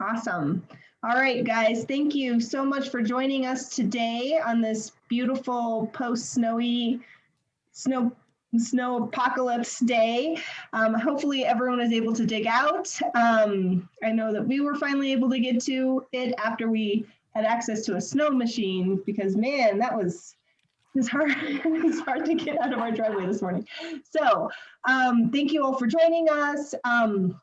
Awesome. All right, guys, thank you so much for joining us today on this beautiful post-snowy snow snow apocalypse day. Um, hopefully everyone is able to dig out. Um, I know that we were finally able to get to it after we had access to a snow machine because man, that was it was hard. it's hard to get out of our driveway this morning. So um, thank you all for joining us. Um,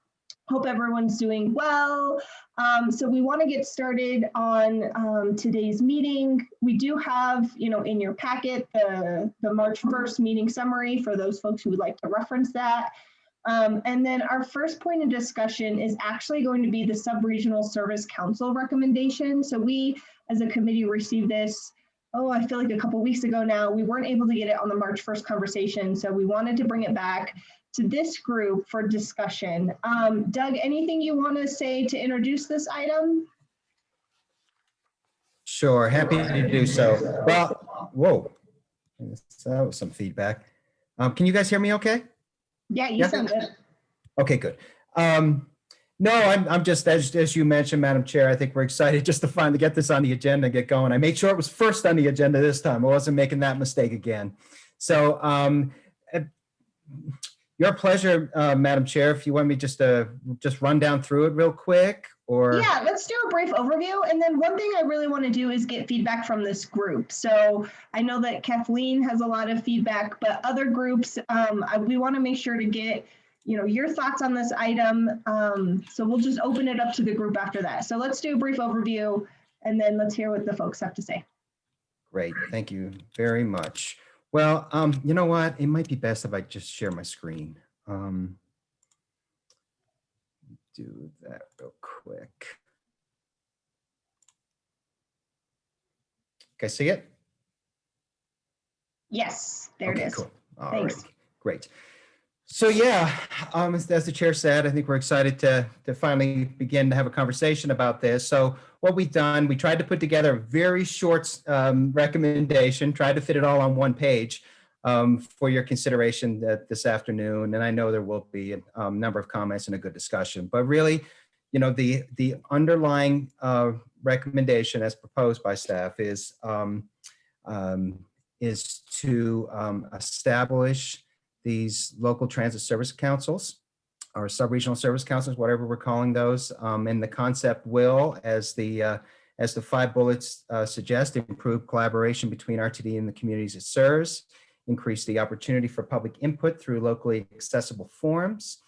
hope everyone's doing well. Um, so we want to get started on um, today's meeting. We do have, you know, in your packet, the, the March 1st meeting summary for those folks who would like to reference that. Um, and then our first point of discussion is actually going to be the Sub-Regional Service Council recommendation. So we, as a committee, received this, oh, I feel like a couple weeks ago now. We weren't able to get it on the March 1st conversation, so we wanted to bring it back to this group for discussion. Um, Doug, anything you want to say to introduce this item? Sure, happy to do so. Well, whoa, that was some feedback. Um, can you guys hear me okay? Yeah, you Yeah. sound good. Okay, good. Um, no, I'm, I'm just, as, as you mentioned, Madam Chair, I think we're excited just to finally get this on the agenda and get going. I made sure it was first on the agenda this time. I wasn't making that mistake again. So um, your pleasure, uh, Madam Chair, if you want me just to just run down through it real quick or. Yeah, let's do a brief overview. And then one thing I really want to do is get feedback from this group. So I know that Kathleen has a lot of feedback, but other groups, um, I- we want to make sure to get, you know, your thoughts on this item. Um, so we'll just open it up to the group after that. So let's do a brief overview and then let's hear what the folks have to say. Great, thank you very much. Well, um, you know what? It might be best if I just share my screen. Um, do that real quick. Okay, see it? Yes, there it Okay, is. cool. All right, Thanks. great. So yeah, um, as, as the chair said, I think we're excited to, to finally begin to have a conversation about this. So what we've done, we tried to put together a very short um, recommendation, tried to fit it all on one page um, for your consideration that this afternoon. And I know there will be a um, number of comments and a good discussion, but really, you know, the, the underlying uh, recommendation as proposed by staff is, um, um, is to establish these local transit service councils or sub-regional service councils, whatever we're calling those. Um, and the concept will, as the uh, as the five bullets uh, suggest, improve collaboration between RTD and the communities it serves, increase the opportunity for public input through locally accessible forums,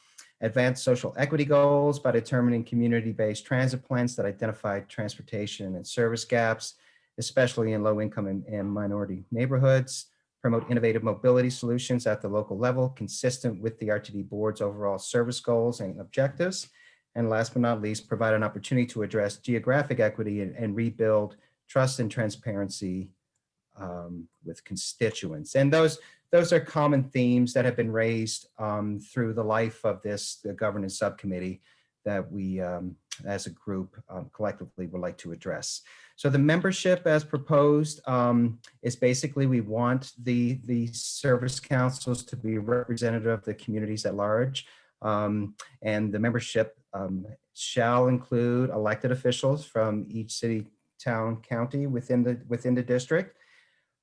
advance social equity goals by determining community-based transit plans that identify transportation and service gaps, especially in low income and, and minority neighborhoods, promote innovative mobility solutions at the local level consistent with the RTD board's overall service goals and objectives. And last but not least, provide an opportunity to address geographic equity and, and rebuild trust and transparency um, with constituents. And those, those are common themes that have been raised um, through the life of this the governance subcommittee that we, um, as a group, um, collectively would like to address. So the membership as proposed um, is basically we want the, the service councils to be representative of the communities at large. Um, and the membership um, shall include elected officials from each city, town, county within the, within the district,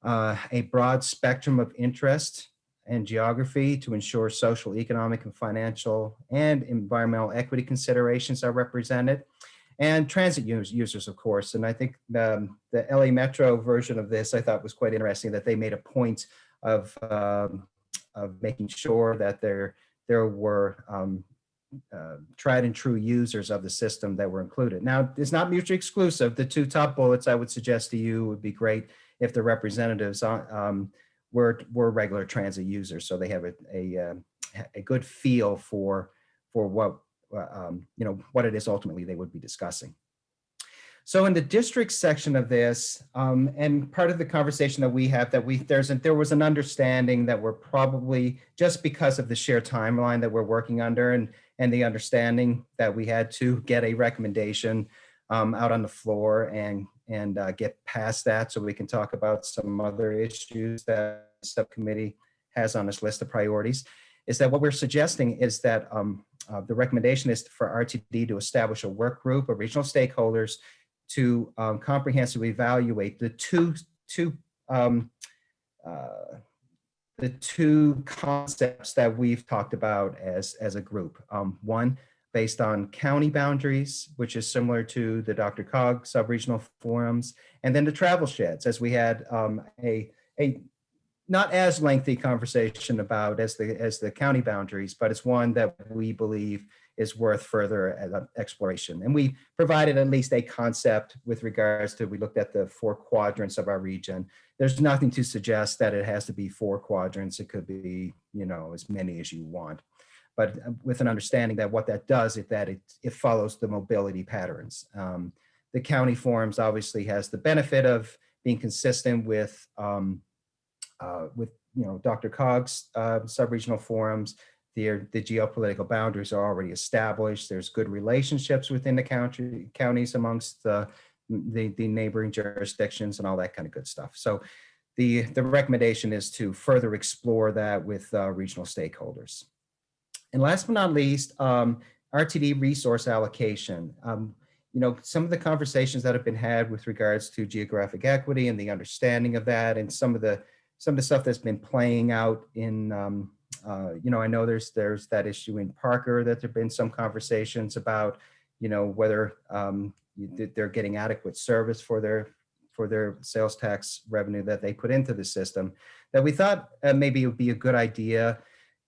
uh, a broad spectrum of interest and geography to ensure social, economic, and financial and environmental equity considerations are represented and transit use, users, of course. And I think um, the LA Metro version of this I thought was quite interesting that they made a point of, um, of making sure that there, there were um, uh, tried and true users of the system that were included. Now, it's not mutually exclusive. The two top bullets I would suggest to you would be great if the representatives um, were, were regular transit users, so they have a, a, um, a good feel for, for what um, you know, what it is ultimately they would be discussing. So in the district section of this, um, and part of the conversation that we have that we there's there was an understanding that we're probably just because of the shared timeline that we're working under and and the understanding that we had to get a recommendation um, out on the floor and and uh, get past that so we can talk about some other issues that subcommittee has on its list of priorities is that what we're suggesting is that um, uh, the recommendation is for RTD to establish a work group of regional stakeholders to um, comprehensively evaluate the two, two um, uh, the two concepts that we've talked about as, as a group. Um, one, based on county boundaries, which is similar to the DRCOG sub-regional forums, and then the travel sheds, as we had um, a, a not as lengthy conversation about as the, as the county boundaries, but it's one that we believe is worth further uh, exploration. And we provided at least a concept with regards to, we looked at the four quadrants of our region. There's nothing to suggest that it has to be four quadrants. It could be, you know, as many as you want. But uh, with an understanding that what that does is that it, it follows the mobility patterns. Um, the county forums obviously has the benefit of being consistent with, um, uh, with you know, DRCOG's uh, sub-regional forums, the, the geopolitical boundaries are already established. There's good relationships within the county counties amongst the, the, the neighboring jurisdictions and all that kind of good stuff. So the, the recommendation is to further explore that with uh, regional stakeholders. And last but not least, um, RTD resource allocation. Um, you know, some of the conversations that have been had with regards to geographic equity and the understanding of that and some of the some of the stuff that's been playing out in um, uh, you know, I know there's there's that issue in Parker that there've been some conversations about, you know, whether um, they're getting adequate service for their for their sales tax revenue that they put into the system. That we thought uh, maybe it would be a good idea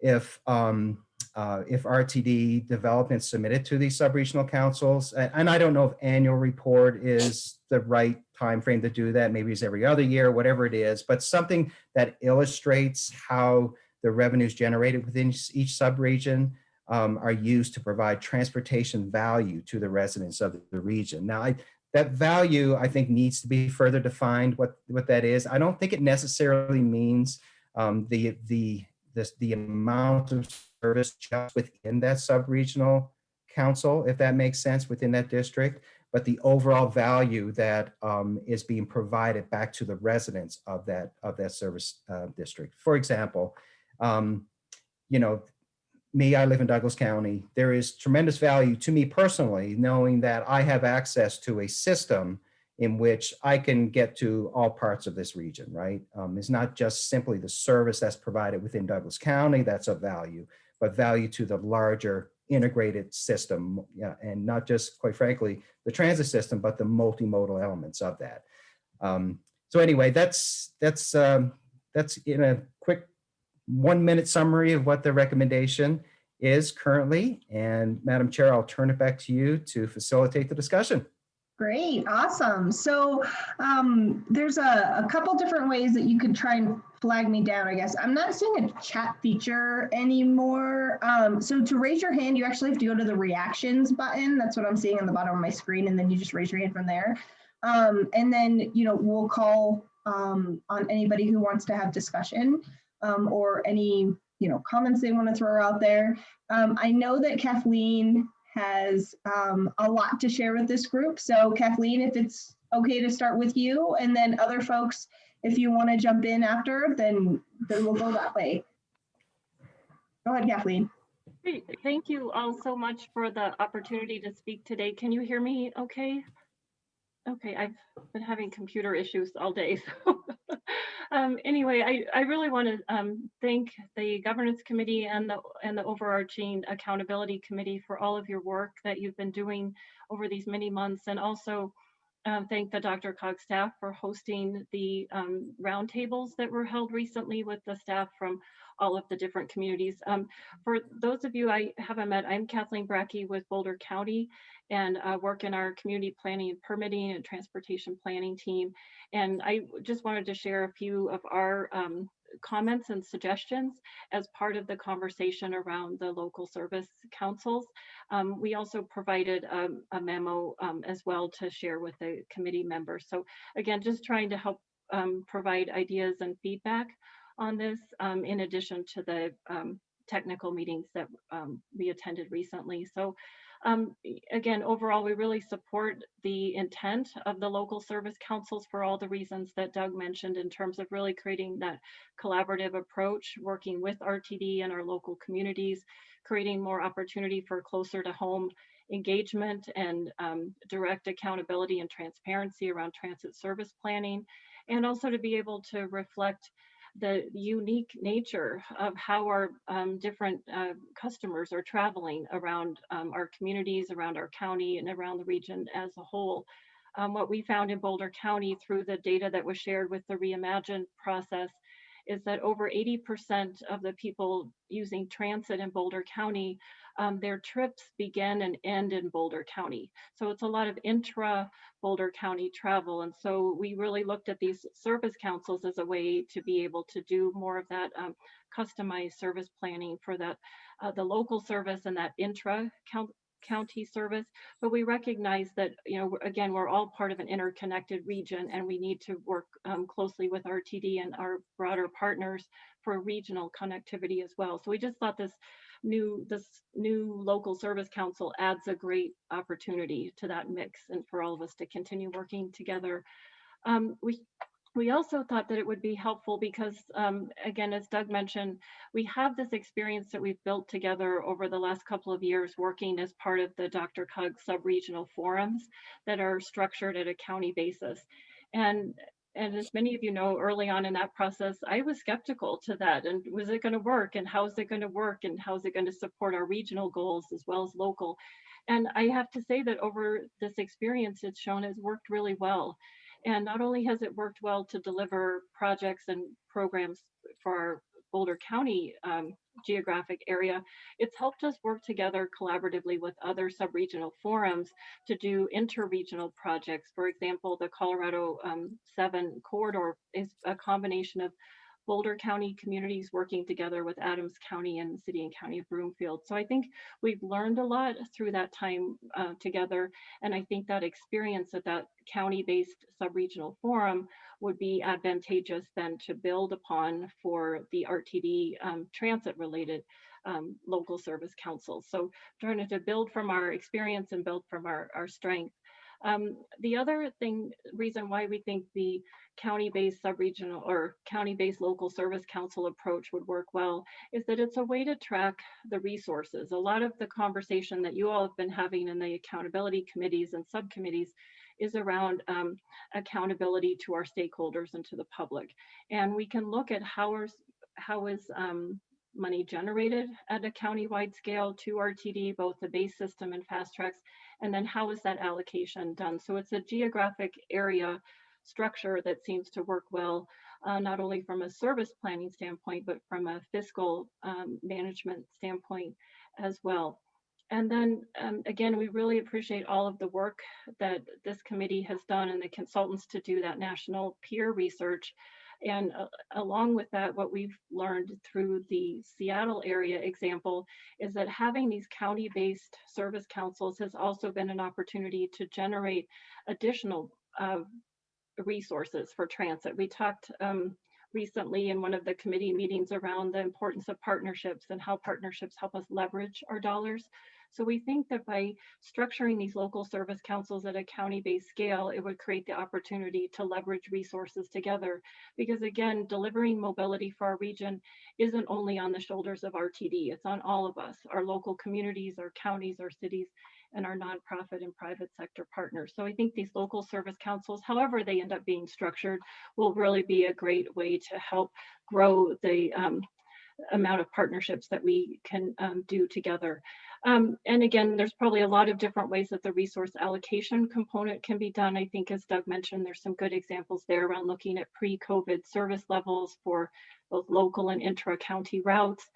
if um, uh, if RTD development submitted to these sub-regional councils, and, and I don't know if annual report is the right time frame to do that. Maybe it's every other year, whatever it is, but something that illustrates how the revenues generated within each subregion um, are used to provide transportation value to the residents of the region. Now, I, that value, I think, needs to be further defined what, what that is. I don't think it necessarily means um, the, the, the, the amount of service just within that subregional council, if that makes sense, within that district, but the overall value that um, is being provided back to the residents of that, of that service uh, district. For example, um, you know, me, I live in Douglas County. There is tremendous value to me personally, knowing that I have access to a system in which I can get to all parts of this region, right? Um, it's not just simply the service that's provided within Douglas County that's of value, but value to the larger integrated system, yeah, and not just, quite frankly, the transit system, but the multimodal elements of that. Um, so anyway, that's that's um, that's in a quick one minute summary of what the recommendation is currently. And Madam Chair, I'll turn it back to you to facilitate the discussion. Great, awesome. So um, there's a, a couple different ways that you could try and flag me down, I guess. I'm not seeing a chat feature anymore. Um, so to raise your hand, you actually have to go to the reactions button. That's what I'm seeing on the bottom of my screen. And then you just raise your hand from there. Um, and then, you know, we'll call um, on anybody who wants to have discussion um, or any you know comments they want to throw out there. Um, I know that Kathleen has um, a lot to share with this group. So Kathleen, if it's okay to start with you and then other folks, if you want to jump in after, then, then we'll go that way. Go ahead, Kathleen. Thank you all so much for the opportunity to speak today. Can you hear me okay? Okay, I've been having computer issues all day. So um, anyway, I, I really want to um, thank the governance committee and the and the overarching accountability committee for all of your work that you've been doing over these many months, and also um, thank the DRCOG staff for hosting the um, roundtables that were held recently with the staff from all of the different communities. Um, for those of you I haven't met, I'm Kathleen Bracke with Boulder County and uh, work in our community planning and permitting and transportation planning team. And I just wanted to share a few of our um, comments and suggestions as part of the conversation around the local service councils. Um, we also provided a, a memo um, as well to share with the committee members. So again, just trying to help um, provide ideas and feedback on this um, in addition to the um, technical meetings that um, we attended recently. So Um, again, overall, we really support the intent of the local service councils for all the reasons that Doug mentioned in terms of really creating that collaborative approach, working with RTD and our local communities, creating more opportunity for closer to home engagement and um, direct accountability and transparency around transit service planning, and also to be able to reflect the unique nature of how our um, different uh, customers are traveling around um, our communities, around our county, and around the region as a whole. Um, what we found in Boulder County through the data that was shared with the Reimagine process is that over 80% of the people using transit in Boulder County, um, their trips begin and end in Boulder County. So it's a lot of intra Boulder County travel. And so we really looked at these service councils as a way to be able to do more of that um, customized service planning for that, uh, the local service and that intra county service. But we recognize that, you know, again, we're all part of an interconnected region and we need to work um, closely with RTD and our broader partners for regional connectivity as well. So we just thought this new this new local service council adds a great opportunity to that mix and for all of us to continue working together. Um, we we also thought that it would be helpful because um, again, as Doug mentioned, we have this experience that we've built together over the last couple of years working as part of the DRCOG sub-regional forums that are structured at a county basis. And and as many of you know, early on in that process, I was skeptical to that. And was it going to work? And how is it going to work? And how is it going to support our regional goals as well as local? And I have to say that over this experience, it's shown has worked really well. And not only has it worked well to deliver projects and programs for our Boulder County um, geographic area, it's helped us work together collaboratively with other sub-regional forums to do interregional projects. For example, the Colorado um, 7 corridor is a combination of Boulder County communities working together with Adams County and the City and County of Broomfield. So I think we've learned a lot through that time uh, together. And I think that experience at that county-based sub-regional forum would be advantageous then to build upon for the RTD um, transit-related um, local service councils. So trying to build from our experience and build from our, our strength. Um, the other thing, reason why we think the county-based sub-regional or county-based local service council approach would work well is that it's a way to track the resources. A lot of the conversation that you all have been having in the accountability committees and subcommittees is around um, accountability to our stakeholders and to the public. And we can look at how, are, how is um, money generated at a county-wide scale to RTD, both the base system and FasTracks, and then how is that allocation done? So it's a geographic area structure that seems to work well, uh, not only from a service planning standpoint, but from a fiscal um, management standpoint as well. And then um, again, we really appreciate all of the work that this committee has done and the consultants to do that national peer research. And uh, along with that, what we've learned through the Seattle area example is that having these county-based service councils has also been an opportunity to generate additional uh, resources for transit. We talked um, recently in one of the committee meetings around the importance of partnerships and how partnerships help us leverage our dollars. So we think that by structuring these local service councils at a county-based scale, it would create the opportunity to leverage resources together. Because again, delivering mobility for our region isn't only on the shoulders of RTD, it's on all of us, our local communities, our counties, our cities, and our nonprofit and private sector partners. So I think these local service councils, however they end up being structured, will really be a great way to help grow the um, amount of partnerships that we can um, do together. Um, and again, there's probably a lot of different ways that the resource allocation component can be done. I think as Doug mentioned, there's some good examples there around looking at pre-COVID service levels for both local and intra-county routes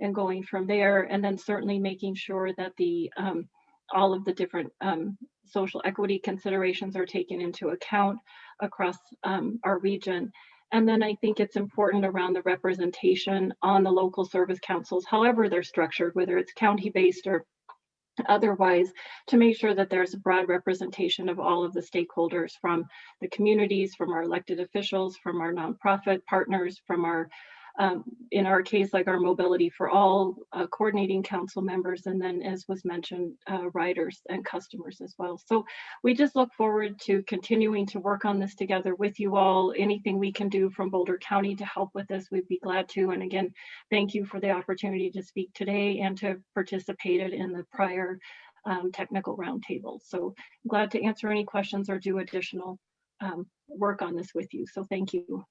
and going from there. And then certainly making sure that the um, all of the different um, social equity considerations are taken into account across um, our region. And then I think it's important around the representation on the local service councils, however they're structured, whether it's county-based or otherwise, to make sure that there's a broad representation of all of the stakeholders from the communities, from our elected officials, from our nonprofit partners, from our um, in our case, like our mobility for all uh, coordinating council members, and then as was mentioned, uh, riders and customers as well. So we just look forward to continuing to work on this together with you all. Anything we can do from Boulder County to help with this, we'd be glad to. And again, thank you for the opportunity to speak today and to participate in the prior um, technical roundtable. So glad to answer any questions or do additional um, work on this with you. So thank you.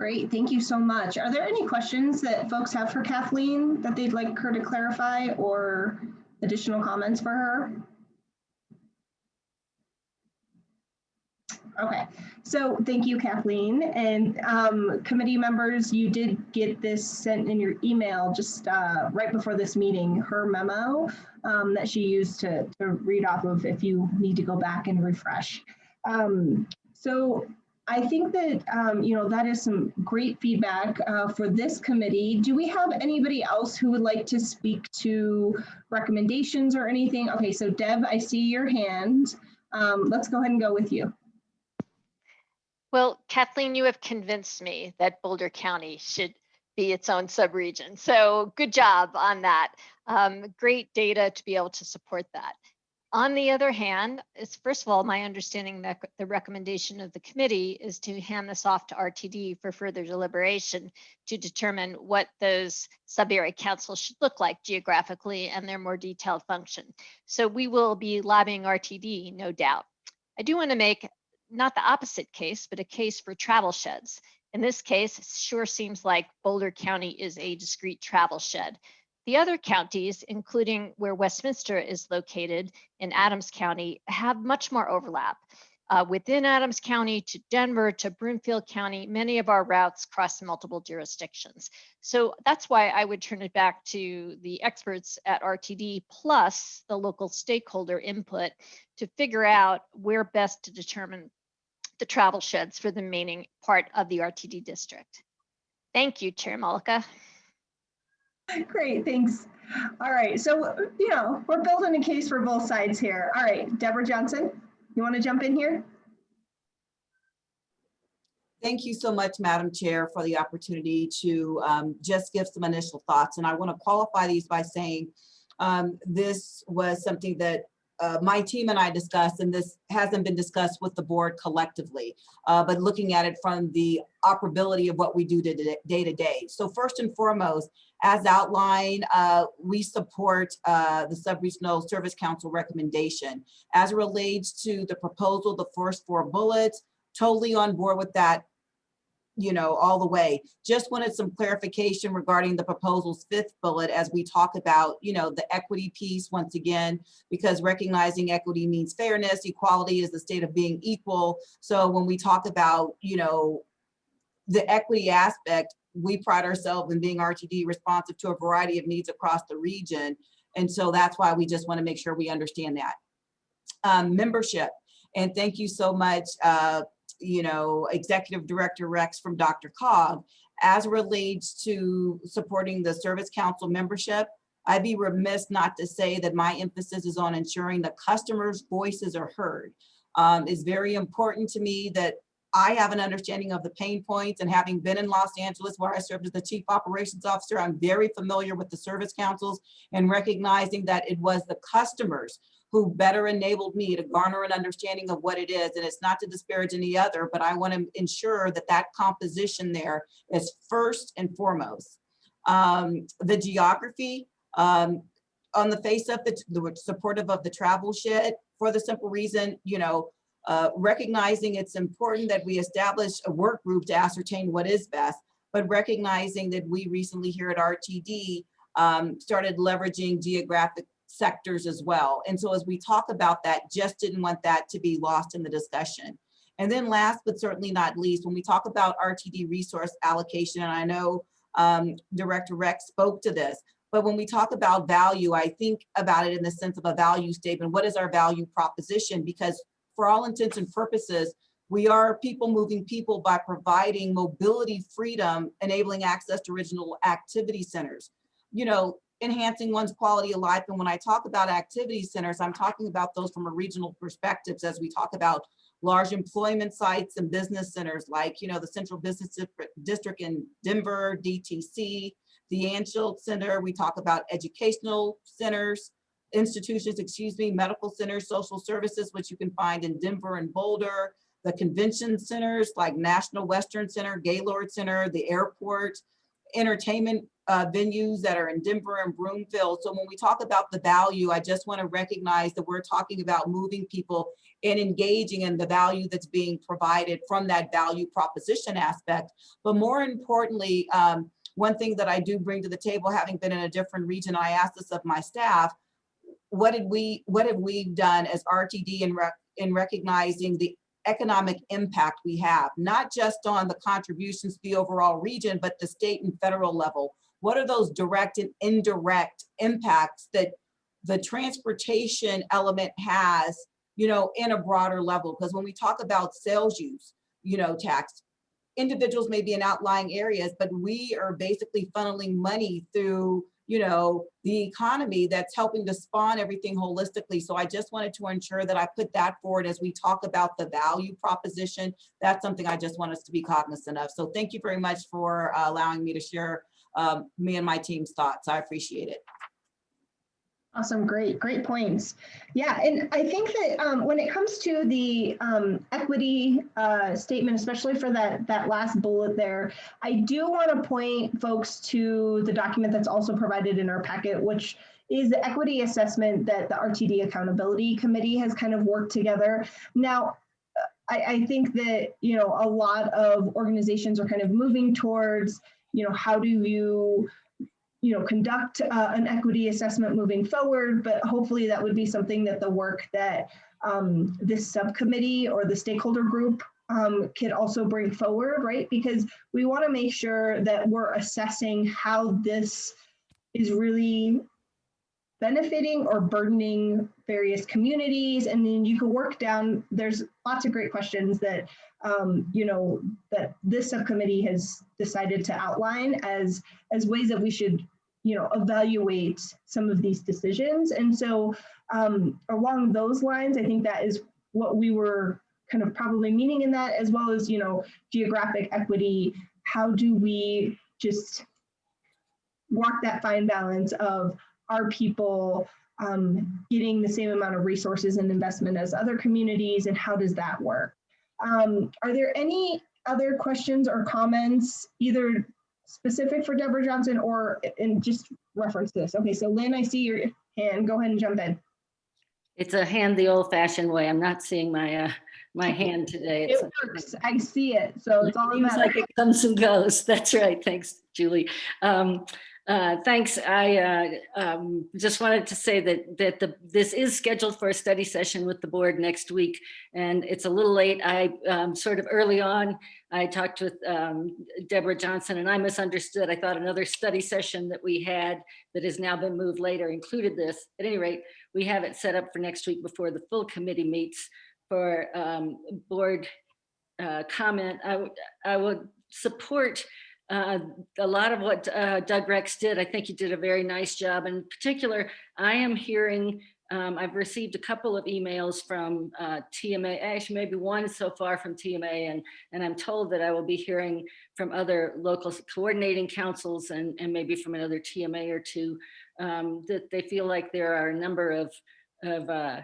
Great, thank you so much. Are there any questions that folks have for Kathleen that they'd like her to clarify or additional comments for her? Okay, so thank you, Kathleen. And um, committee members, you did get this sent in your email just uh, right before this meeting, her memo um, that she used to, to read off of if you need to go back and refresh. Um, so I think that, um, you know, that is some great feedback uh, for this committee. Do we have anybody else who would like to speak to recommendations or anything? Okay, so Deb, I see your hand. Um, let's go ahead and go with you. Well, Kathleen, you have convinced me that Boulder County should be its own subregion. So good job on that. Um, great data to be able to support that. On the other hand, it's first of all, my understanding that the recommendation of the committee is to hand this off to RTD for further deliberation to determine what those sub-area councils should look like geographically and their more detailed function. So we will be lobbying RTD, no doubt. I do want to make not the opposite case, but a case for travel sheds. In this case, sure seems like Boulder County is a discrete travel shed. The other counties, including where Westminster is located in Adams County, have much more overlap. Uh, within Adams County to Denver to Broomfield County, many of our routes cross multiple jurisdictions. So that's why I would turn it back to the experts at RTD plus the local stakeholder input to figure out where best to determine the travel sheds for the remaining part of the RTD district. Thank you, Chair Malika. Great, thanks. All right, so, you know, we're building a case for both sides here. All right, Debra Johnson, you want to jump in here? Thank you so much, Madam Chair, for the opportunity to um, just give some initial thoughts. And I want to qualify these by saying um, this was something that uh, my team and I discussed, and this hasn't been discussed with the board collectively, uh, but looking at it from the operability of what we do to day to day. So first and foremost, as outlined, uh, we support uh, the Subregional Service Council recommendation. As it relates to the proposal, the first four bullets, totally on board with that you know, all the way. Just wanted some clarification regarding the proposal's fifth bullet as we talk about, you know, the equity piece once again, because recognizing equity means fairness, equality is the state of being equal. So when we talk about, you know, the equity aspect, we pride ourselves in being RTD responsive to a variety of needs across the region. And so that's why we just want to make sure we understand that. Um, membership. And thank you so much, uh, you know, Executive Director Rex from DRCOG, as relates to supporting the Service Council membership, I'd be remiss not to say that my emphasis is on ensuring the customers' voices are heard. Um, it's very important to me that I have an understanding of the pain points and having been in Los Angeles where I served as the chief operations officer, I'm very familiar with the service councils and recognizing that it was the customers who better enabled me to garner an understanding of what it is. And it's not to disparage any other, but I want to ensure that that composition there is first and foremost. Um, the geography, um, on the face of the, the supportive of the travel shed for the simple reason, you know, uh, recognizing it's important that we establish a work group to ascertain what is best, but recognizing that we recently here at RTD um, started leveraging geographic sectors as well. And so as we talk about that, just didn't want that to be lost in the discussion. And then last, but certainly not least, when we talk about RTD resource allocation, and I know um, Director Rex spoke to this, but when we talk about value, I think about it in the sense of a value statement. What is our value proposition? Because for all intents and purposes, we are people moving people by providing mobility freedom, enabling access to original activity centers. You know, enhancing one's quality of life. And when I talk about activity centers, I'm talking about those from a regional perspectives as we talk about large employment sites and business centers like, you know, the Central Business District- in Denver, DTC, the Anschutz Center. We talk about educational centers, institutions, excuse me, medical centers, social services, which you can find in Denver and Boulder, the convention centers like National Western Center, Gaylord Center, the airport, entertainment uh, venues that are in Denver and Broomfield. So when we talk about the value, I just want to recognize that we're talking about moving people and engaging in the value that's being provided from that value proposition aspect. But more importantly, um, one thing that I do bring to the table, having been in a different region, I asked this of my staff, what did we, what have we done as RTD in, rec in recognizing the economic impact we have, not just on the contributions to the overall region, but the state and federal level. What are those direct and indirect impacts that the transportation element has, you know, in a broader level? Because when we talk about sales use, you know, tax, individuals may be in outlying areas, but we are basically funneling money through you know, the economy that's helping to spawn everything holistically. So I just wanted to ensure that I put that forward as we talk about the value proposition. That's something I just want us to be cognizant of. So thank you very much for uh, allowing me to share um, me and my team's thoughts. I appreciate it. Awesome, great, great points. Yeah, and I think that um, when it comes to the um, equity uh, statement, especially for that that last bullet there, I do want to point folks to the document that's also provided in our packet, which is the equity assessment that the RTD Accountability Committee has kind of worked together. Now, I, I think that you know a lot of organizations are kind of moving towards you know how do you you know, conduct uh, an equity assessment moving forward, but hopefully that would be something that the work that um, this subcommittee or the stakeholder group um, could also bring forward, right? Because we want to make sure that we're assessing how this is really benefiting or burdening various communities. And then you can work down, there's lots of great questions that, um, you know, that this subcommittee has decided to outline as, as ways that we should, you know, evaluate some of these decisions. And so um, along those lines, I think that is what we were kind of probably meaning in that, as well as, you know, geographic equity. How do we just walk that fine balance of are people um, getting the same amount of resources and investment as other communities and how does that work? Um, are there any other questions or comments, either specific for Debra Johnson or in just reference this? Okay, so Lynn, I see your hand. Go ahead and jump in. It's a hand the old fashioned way. I'm not seeing my, uh, my hand today. It works. I see it. So it's all Seems like it comes and goes. That's right. Thanks, Julie. Um, uh, thanks. I uh, um, just wanted to say that that the this is scheduled for a study session with the board next week, and it's a little late. I um, sort of early on I talked with um, Debra Johnson, and I misunderstood. I thought another study session that we had that has now been moved later included this. At any rate, we have it set up for next week before the full committee meets for um, board uh, comment. I would I would support uh, a lot of what uh, Doug Rex did. I think he did a very nice job. In particular, I am hearing, um, I've received a couple of emails from uh, TMA, actually maybe one so far from TMA, and, and I'm told that I will be hearing from other local coordinating councils and, and maybe from another TMA or two, um, that they feel like there are a number of, of uh,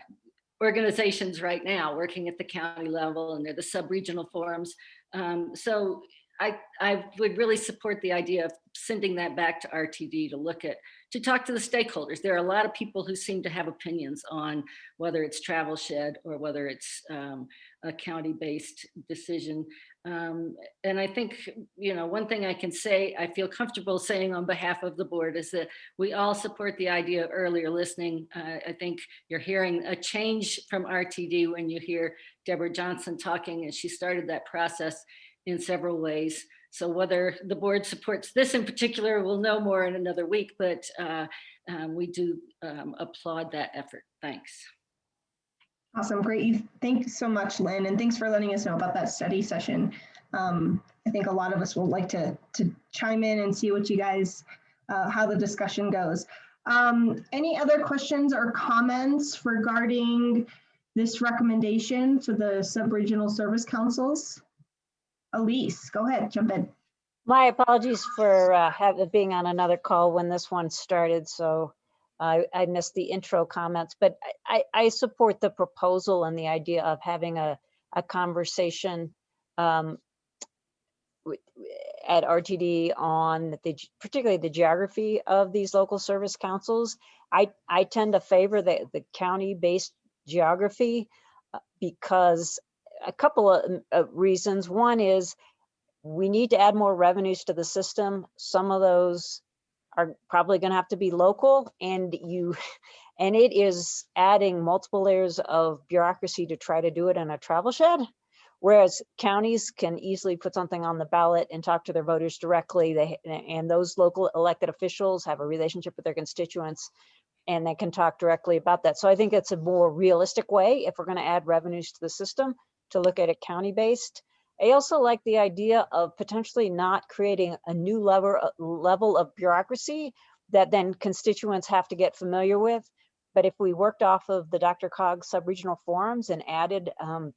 organizations right now working at the county level and they're the sub-regional forums. Um, so I, I would really support the idea of sending that back to RTD to look at, to talk to the stakeholders. There are a lot of people who seem to have opinions on whether it's travel shed or whether it's um, a county-based decision. Um, and I think, you know, one thing I can say, I feel comfortable saying on behalf of the board is that we all support the idea of earlier listening. Uh, I think you're hearing a change from RTD when you hear Debra Johnson talking and she started that process in several ways. So whether the board supports this in particular, we'll know more in another week, but uh, um, we do um, applaud that effort. Thanks. Awesome, great. You- Thank you so much, Lynn, and thanks for letting us know about that study session. Um, I think a lot of us will like to, to chime in and see what you guys, uh, how the discussion goes. Um, any other questions or comments regarding this recommendation for the sub-regional service councils? Elise, go ahead, jump in. My apologies for uh, having, being on another call when this one started, so I, I missed the intro comments, but I, I I support the proposal and the idea of having a, a conversation um, at RTD on the, particularly the geography of these local service councils. I, I tend to favor the, the county-based geography uh, because a couple of mm, of reasons. One is we need to add more revenues to the system. Some of those are probably going to have to be local and you, and it is adding multiple layers of bureaucracy to try to do it in a travel shed. Whereas counties can easily put something on the ballot and talk to their voters directly. They, and those local elected officials have a relationship with their constituents and they can talk directly about that. So I think it's a more realistic way if we're going to add revenues to the system to look at it county-based. I also like the idea of potentially not creating a new level, uh, level of bureaucracy that then constituents have to get familiar with. But if we worked off of the DRCOG sub-regional forums and added um,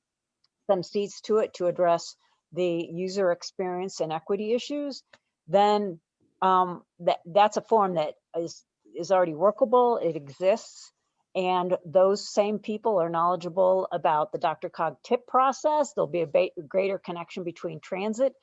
some seats to it to address the user experience and equity issues, then um, that, that's a form that is, is already workable, it exists. And those same people are knowledgeable about the DRCOG tip process. There'll be a greater connection between transit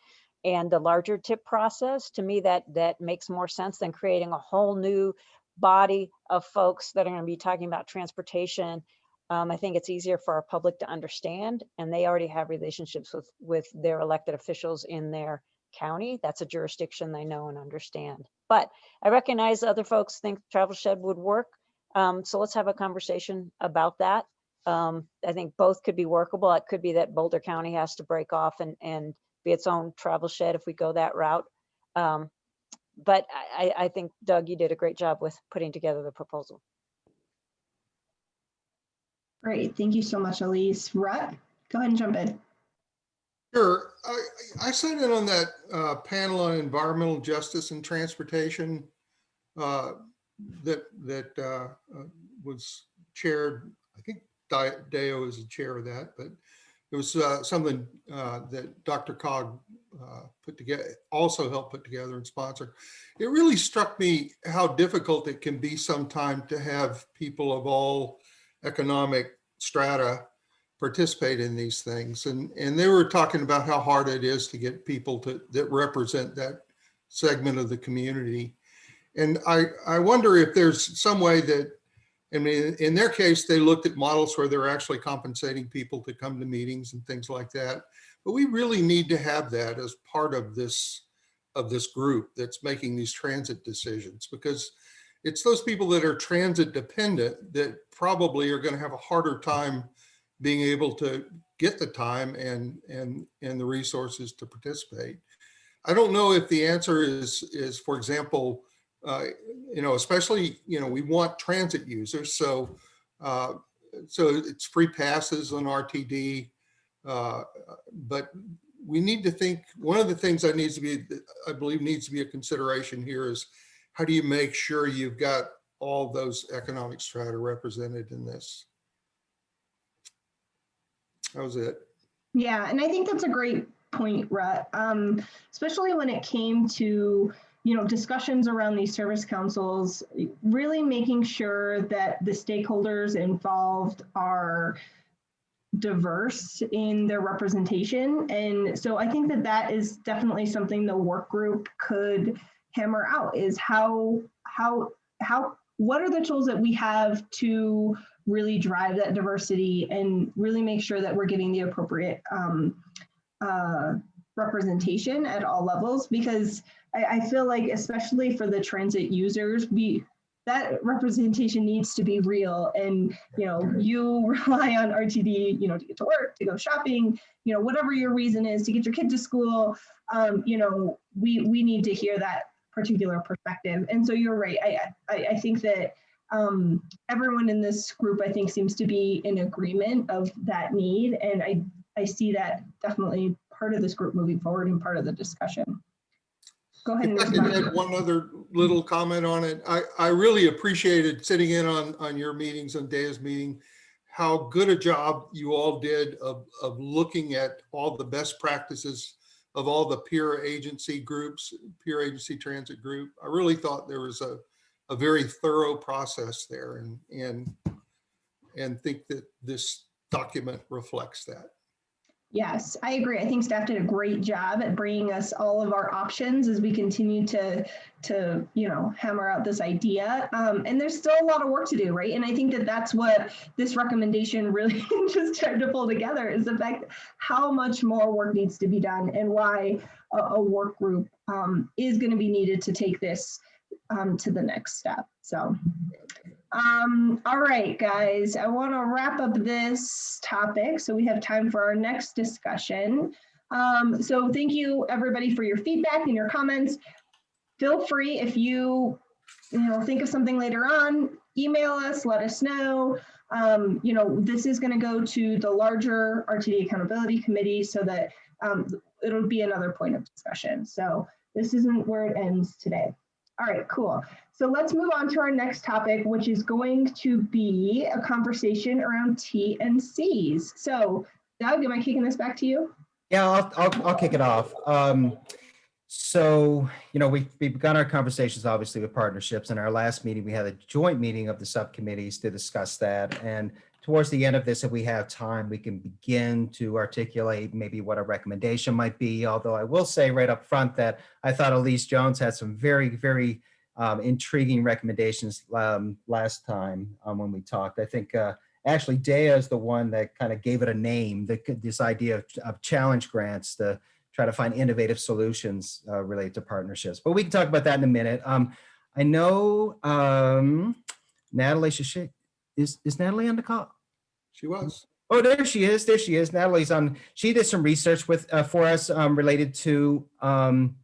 and the larger tip process. To me, that, that makes more sense than creating a whole new body of folks that are going to be talking about transportation. Um, I think it's easier for our public to understand, and they already have relationships with, with their elected officials in their county. That's a jurisdiction they know and understand. But I recognize other folks think Travel Shed would work. Um, so let's have a conversation about that. Um, I think both could be workable. It could be that Boulder County has to break off and, and be its own travel shed if we go that route. Um, but I, I I think Doug, you did a great job with putting together the proposal. Great, thank you so much, Elise. Rut, go ahead and jump in. Sure. I, I sat in on that uh, panel on environmental justice and transportation uh, that, that uh, was chaired, I think Deo is the chair of that, but it was uh, something uh, that DRCOG uh, put together, also helped put together and sponsor. It really struck me how difficult it can be sometimes to have people of all economic strata participate in these things. And, and they were talking about how hard it is to get people to, that represent that segment of the community. And I, I wonder if there's some way that, I mean, in their case, they looked at models where they're actually compensating people to come to meetings and things like that. But we really need to have that as part of this, of this group that's making these transit decisions because it's those people that are transit dependent that probably are going to have a harder time being able to get the time and and and the resources to participate. I don't know if the answer is is for example, uh, you know, especially you know we want transit users, so uh, so it's free passes on RTD, uh, but we need to think. One of the things that needs to be, I believe, needs to be a consideration here is how do you make sure you've got all those economic strata represented in this? That was it. Yeah, and I think that's a great point, Rut. Um, especially when it came to, you know, discussions around these service councils, really making sure that the stakeholders involved are diverse in their representation. And so I think that that is definitely something the work group could hammer out is how, how, how, what are the tools that we have to really drive that diversity and really make sure that we're getting the appropriate um, uh, representation at all levels because I, I, feel like especially for the transit users we that representation needs to be real and you know you rely on rtd you know to get to work to go shopping you know whatever your reason is to get your kid to school um, you know we we need to hear that particular perspective and so you're right i i, I think that um, everyone in this group, I think, seems to be in agreement of that need. And I, I see that definitely part of this group moving forward and part of the discussion. Go ahead and If I could respond. add one other little comment on it. I, I really appreciated sitting in on, on your meetings, on Daya's meeting, how good a job you all did of, of looking at all the best practices of all the peer agency groups, peer agency transit group. I really thought there was a, a very thorough process there and, and, and think that this document reflects that. Yes, I agree. I think staff did a great job at bringing us all of our options as we continue to, to, you know, hammer out this idea. Um, and there's still a lot of work to do, right? And I think that that's what this recommendation really just tried to pull together is the fact how much more work needs to be done and why a, a work group um, is going to be needed to take this um, to the next step. So, um, all right, guys, I want to wrap up this topic so we have time for our next discussion. Um, so thank you everybody for your feedback and your comments. Feel free if you, you know, think of something later on, email us, let us know. Um, you know, this is going to go to the larger RTD accountability committee so that um, it'll be another point of discussion. So this isn't where it ends today. All right, cool. So let's move on to our next topic, which is going to be a conversation around TNCs. So Doug, am I kicking this back to you? Yeah, I'll, I'll, I'll kick it off. Um, so, you know, we've, we've begun our conversations, obviously, with partnerships. In our last meeting, we had a joint meeting of the subcommittees to discuss that. And towards the end of this, if we have time, we can begin to articulate maybe what a recommendation might be. Although I will say right up front that I thought Elise Jones had some very, very um, intriguing recommendations um, last time um, when we talked. I think uh, actually Dea is the one that kind of gave it a name, the, this idea of, of challenge grants to try to find innovative solutions uh, related to partnerships. But we can talk about that in a minute. Um, I know um, Natalie, she, is, is Natalie on the call? She was. Oh, there she is. There she is. Natalie's on. She did some research with uh, for us um, related to um,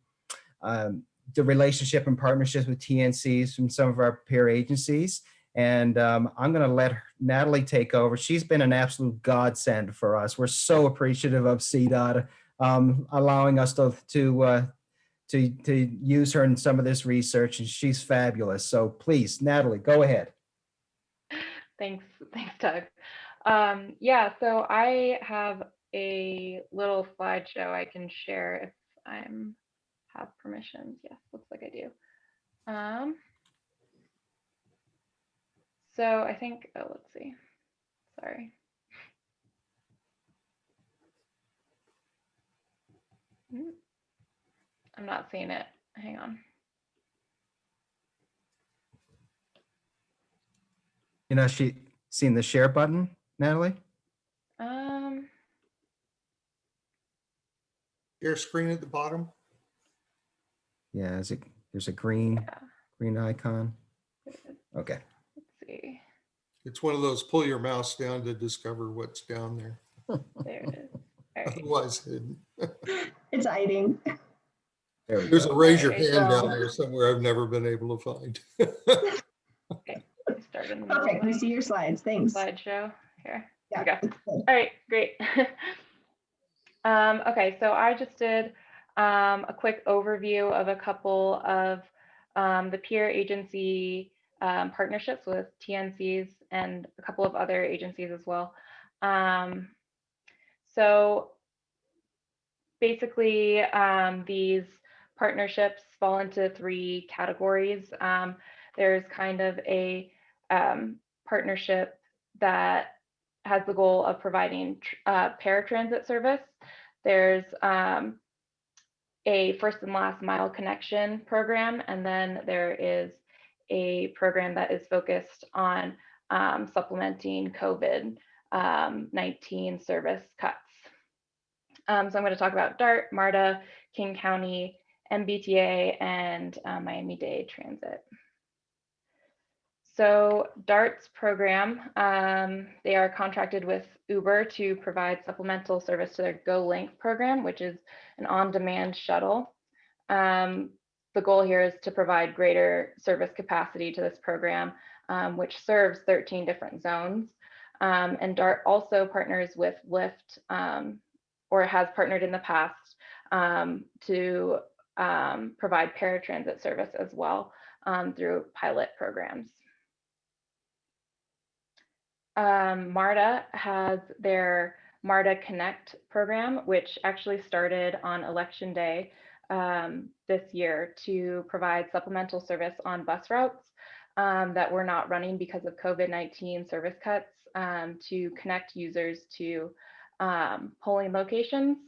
um, the relationship and partnerships with TNCs from some of our peer agencies. And um, I'm going to let her, Natalie take over. She's been an absolute godsend for us. We're so appreciative of CDOT um, allowing us to to, uh, to to use her in some of this research, and she's fabulous. So please, Natalie, go ahead. Thanks, thanks, Doug. Um, yeah, so I have a little slideshow I can share if I'm have permissions. Yes, looks like I do. Um, so I think, oh, let's see. Sorry. I'm not seeing it. Hang on. You know, she seen the share button, Natalie? Um, Your screen at the bottom. Yeah, is it, there's a green, yeah, green icon. Okay. Let's see. It's one of those pull your mouse down to discover what's down there. There it is. All right. Otherwise hidden. It's hiding. There we There's go. a raise your hand down there somewhere I've never been able to find. Start in the middle Perfect. of We see your slides. Thanks. slideshow here. Yeah, Okay. it's good. All right, great. um, okay, so I just did um, a quick overview of a couple of um, the peer agency um, partnerships with TNCs and a couple of other agencies as well. Um, so basically, um, these partnerships fall into three categories. Um, there's kind of a um, partnership that has the goal of providing uh, paratransit service. There's um, a first and last mile connection program, and then there is a program that is focused on um, supplementing COVID um, 19 service cuts. Um, so I'm going to talk about DART, MARTA, King County, MBTA, and uh, Miami Dade Transit. So DART's program, um, they are contracted with Uber to provide supplemental service to their GoLink program, which is an on-demand shuttle. Um, the goal here is to provide greater service capacity to this program, um, which serves 13 different zones. Um, and DART also partners with Lyft, um, or has partnered in the past um, to um, provide paratransit service as well um, through pilot programs. um, MARTA has their MARTA Connect program, which actually started on election day this year to provide supplemental service on bus routes that were not running because of COVID-19 service cuts um, to connect users to um, polling locations.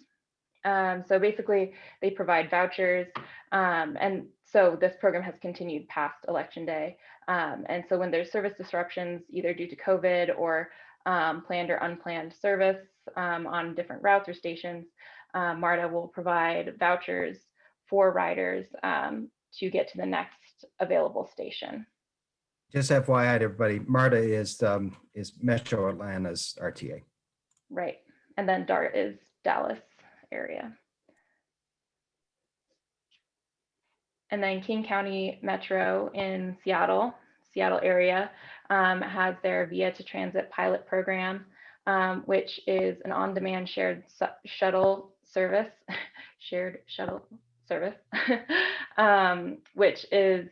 Um, so basically, they provide vouchers, um, and so this program has continued past election day. Um, and so when there's service disruptions, either due to COVID or planned or unplanned service on different routes or stations, uh, MARTA will provide vouchers for riders to get to the next available station. Just FYI, to everybody, MARTA is, um, is Metro Atlanta's RTA. Right. And then DART is Dallas area. And then King County Metro in Seattle, Seattle area, um, has their Via to Transit pilot program, um, which is an on-demand shared shuttle service, shared shuttle service, um, which is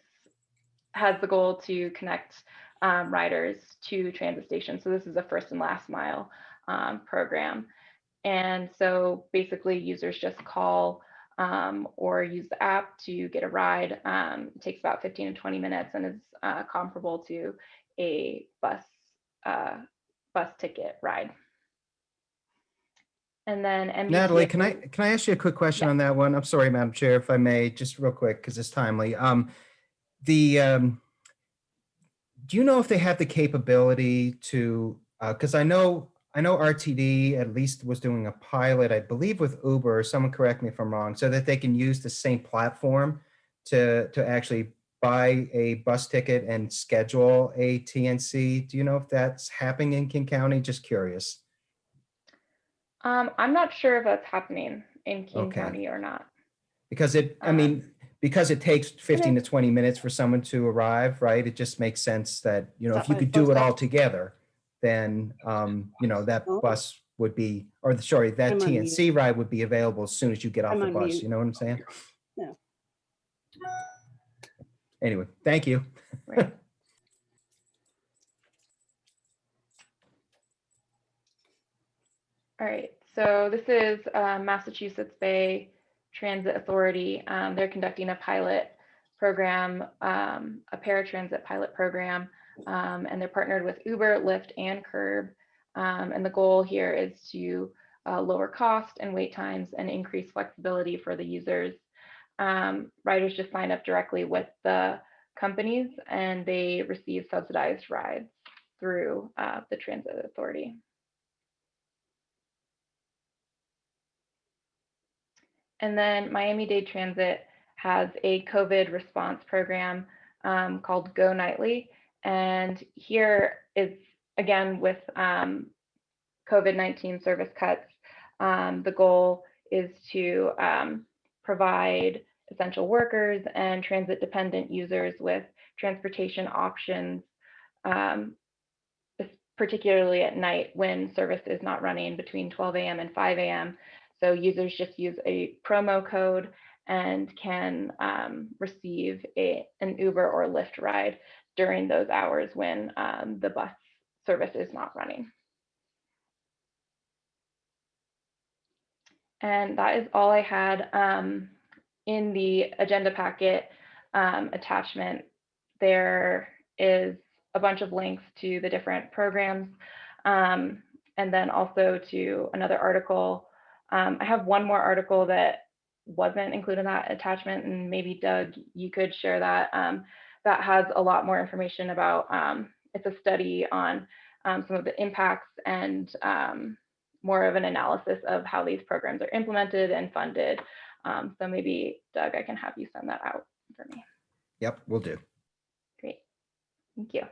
has the goal to connect um, riders to transit stations. So this is a first and last mile um, program. And so basically users just call um, or use the app to get a ride. Um, it takes about 15 to 20 minutes and is uh, comparable to a bus uh, bus ticket ride. And then Natalie, can I, can I ask you a quick question on that one? I'm sorry, Madam Chair, if I may, just real quick, because it's timely. Um, the, um, do you know if they have the capability to, because I know, I know RTD at least was doing a pilot, I believe with Uber, someone correct me if I'm wrong, so that they can use the same platform to, to actually buy a bus ticket and schedule a TNC. Do you know if that's happening in King County? Just curious. Um, I'm not sure if that's happening in King Okay. County or not. Because it, I Uh, mean, because it takes 15 to 20 minutes for someone to arrive, right? It just makes sense that, you know, if you could do it all together, then, um, you know, that Oh. bus would be, or the- sorry, that I'm on mute. TNC ride would be available as soon as you get off I'm the on bus. mute. You know what I'm saying? Yeah. Anyway, thank you. Right. All right, so this is uh, Massachusetts Bay Transit Authority. Um, They're conducting a pilot program, um, a paratransit pilot program, um, and they're partnered with Uber, Lyft, and Curb. Um, And the goal here is to uh, lower cost and wait times and increase flexibility for the users. Um, Riders just sign up directly with the companies and they receive subsidized rides through uh, the transit authority. And then Miami-Dade Transit has a COVID response program um, called Go Nightly. And here is, again, with um, COVID-19 service cuts, um, the goal is to um, provide essential workers and transit dependent users with transportation options, um, particularly at night when service is not running between 12 a.m. and 5 a.m. So users just use a promo code and can um, receive a, an Uber or Lyft ride during those hours when um, the bus service is not running. And that is all I had. Um, in the agenda packet um, attachment, there is a bunch of links to the different programs um, and then also to another article. Um, I have one more article that wasn't included in that attachment and maybe Doug, you could share that. Um, that has a lot more information about, um, it's a study on um, some of the impacts and um, more of an analysis of how these programs are implemented and funded. Um, so maybe Doug, I can have you send that out for me. Yep, we will do. Great. Thank you.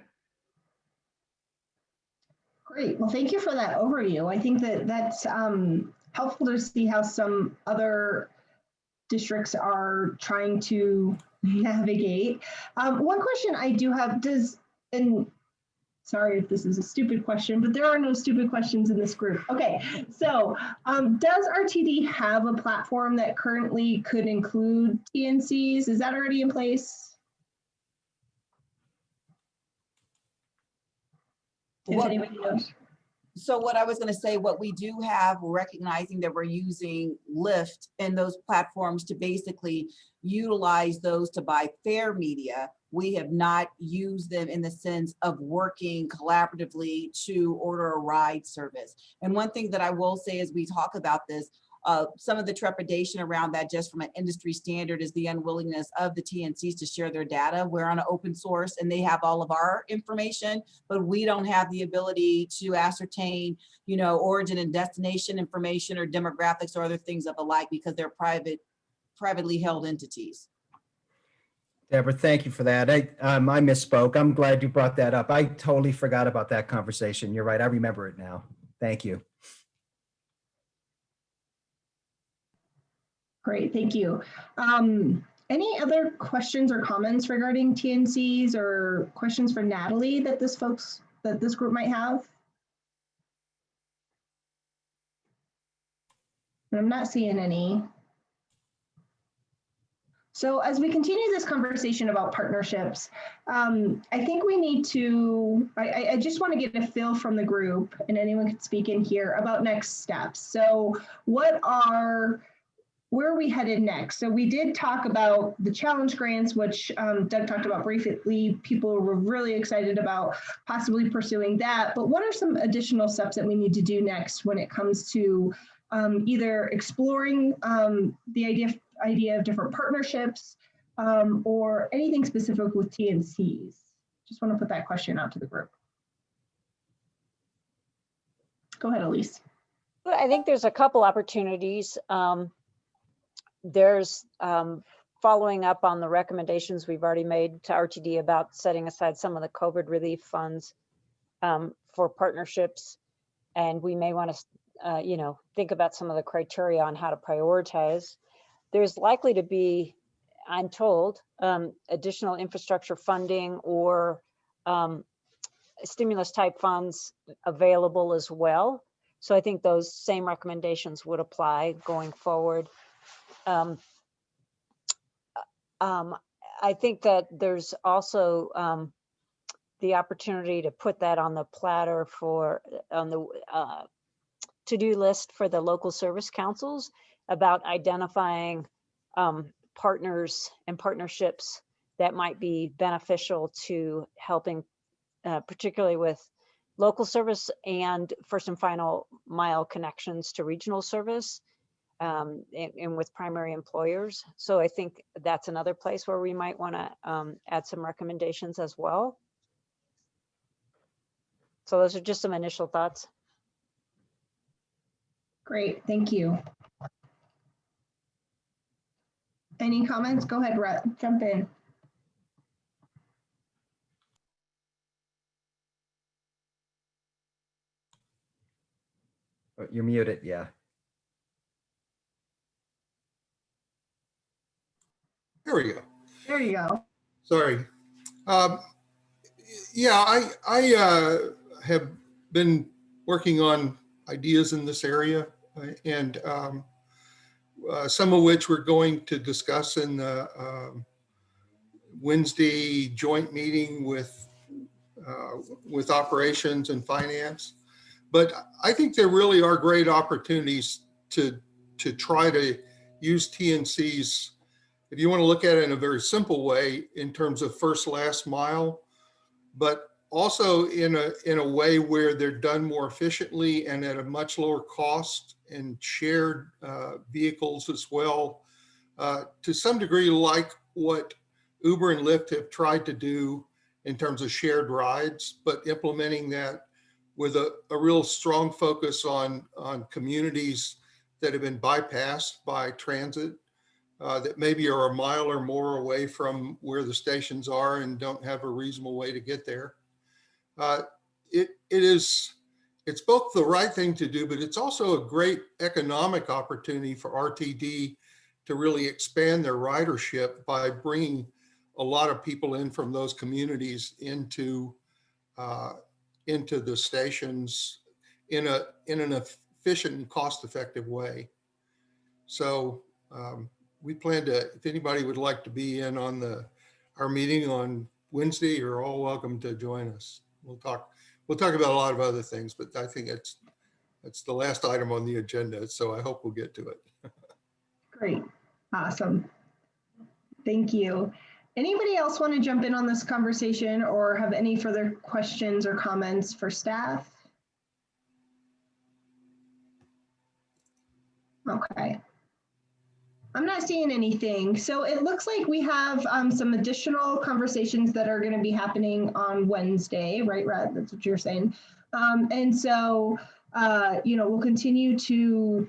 Great. Well, thank you for that overview. I think that that's um, helpful to see how some other districts are trying to navigate. Um, one question I do have does, and sorry if this is a stupid question, but there are no stupid questions in this group. Okay, so um, does RTD have a platform that currently could include TNCs? Is that already in place? What-. So what I was gonna say, what we do have, recognizing that we're using Lyft and those platforms to basically utilize those to buy fare media. We have not used them in the sense of working collaboratively to order a ride service. And one thing that I will say as we talk about this, uh, some of the trepidation around that just from an industry standard is the unwillingness of the TNCs to share their data. We're on an open source and they have all of our information, but we don't have the ability to ascertain, you know, origin and destination information or demographics or other things of the like because they're private, privately held entities. Deborah, thank you for that. I, um, I misspoke. I'm glad you brought that up. I totally forgot about that conversation. You're right. I remember it now. Thank you. Great, thank you. Um, any other questions or comments regarding TNCs or questions for Natalie that this folks, that this group might have? I'm not seeing any. So as we continue this conversation about partnerships, um, I think we need to, I, I- just want to get a feel from the group and anyone can speak in here about next steps. So what are, where are we headed next? So we did talk about the challenge grants, which um, Doug talked about briefly. People were really excited about possibly pursuing that. But what are some additional steps that we need to do next when it comes to um, either exploring um, the idea of, idea of different partnerships um, or anything specific with TNCs? Just want to put that question out to the group. Go ahead, Elise. I think there's a couple opportunities. Um, There's um, following up on the recommendations we've already made to RTD about setting aside some of the COVID relief funds um, for partnerships. And we may want to, you know, think about some of the criteria on how to prioritize. There's likely to be, I'm told, um, additional infrastructure funding or um, stimulus type funds available as well. So I think those same recommendations would apply going forward. Um, um, I think that there's also um, the opportunity to put that on the platter for, on the uh, to-do list for the local service councils about identifying um, partners and partnerships that might be beneficial to helping, uh, particularly with local service and first and final mile connections to regional service um, and, and with primary employers. So I think that's another place where we might want to um, add some recommendations as well. So those are just some initial thoughts. Great, thank you. Any comments? Go ahead, Rhett, jump in. Oh, You're muted, yeah. There we go. There you go. Sorry. Um, Yeah, I, I uh, have been working on ideas in this area uh, and um, uh, some of which we're going to discuss in the um, Wednesday joint meeting with, uh, with operations and finance. But I think there really are great opportunities to, to try to use TNCs if you want to look at it in a very simple way in terms of first last mile, but also in a in a way where they're done more efficiently and at a much lower cost and shared uh, vehicles as well, uh, to some degree like what Uber and Lyft have tried to do in terms of shared rides, but implementing that with a, a real strong focus on on communities that have been bypassed by transit uh, that maybe are a mile or more away from where the stations are and don't have a reasonable way to get there. Uh, it, it is, it's both the right thing to do, but it's also a great economic opportunity for RTD to really expand their ridership by bringing a lot of people in from those communities into, uh, into the stations in a, in an efficient and cost-effective way. So um, we plan to, if anybody would like to be in on the, our meeting on Wednesday, you're all welcome to join us. We'll talk, we'll talk about a lot of other things, but I think it's, it's the last item on the agenda, so I hope we'll get to it. Great, awesome. Thank you. Anybody else want to jump in on this conversation or have any further questions or comments for staff? Okay. I'm not seeing anything. So it looks like we have um, some additional conversations that are going to be happening on Wednesday, right, Rod? That's what you're saying. Um, and so, uh, you know, we'll continue to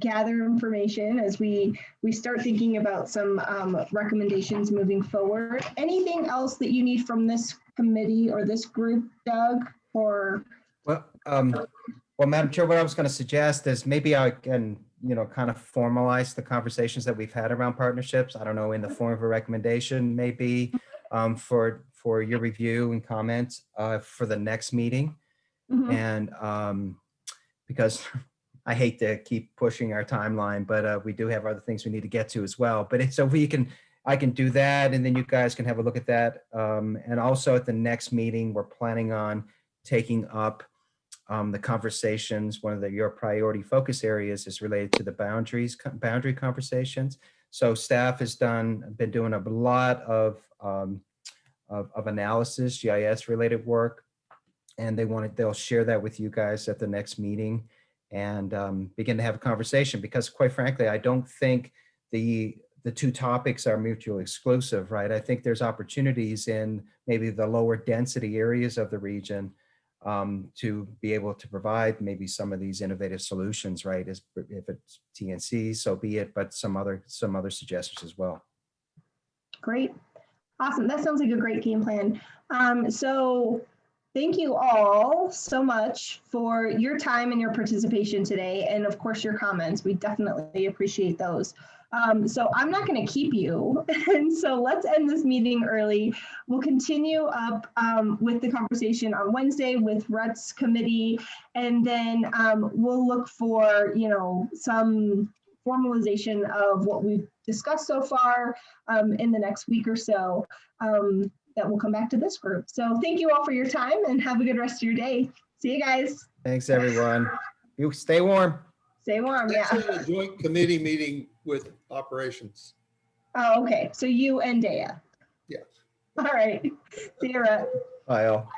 gather information as we we start thinking about some um, recommendations moving forward. Anything else that you need from this committee or this group, Doug? Or Well, um, well, Madam Chair, what I was going to suggest is maybe I can, you know, kind of formalize the conversations that we've had around partnerships. I don't know, in the form of a recommendation, maybe um, for for your review and comments uh, for the next meeting. Mhm. And um, because I hate to keep pushing our timeline, but uh, we do have other things we need to get to as well. But it's so we can, I can do that and then you guys can have a look at that. Um, and also at the next meeting, we're planning on taking up um, the conversations. One of the, your priority focus areas is related to the boundaries, boundary conversations. So staff has done, been doing a lot of, um, of, of analysis, GIS related work. And they wanted, they'll share that with you guys at the next meeting and um, begin to have a conversation because quite frankly, I don't think the the two topics are mutually exclusive, right? I think there's opportunities in maybe the lower density areas of the region um, to be able to provide maybe some of these innovative solutions, right? As if it's TNC, so be it, but some other some other suggestions as well. Great. Awesome. That sounds like a great game plan. Um, so thank you all so much for your time and your participation today. And of course, your comments. We definitely appreciate those. Um, so I'm not going to keep you. And so let's end this meeting early. We'll continue up um, with the conversation on Wednesday with Ruts committee. And then um, we'll look for, you know, some formalization of what we've discussed so far um, in the next week or so um, that will come back to this group. So thank you all for your time and have a good rest of your day. See you guys. Thanks, everyone. You stay warm. Stay warm. Next Yeah. is a joint committee meeting with operations. Oh, okay. So you and Daya. Yes. All right. See you, Rhett. Bye all.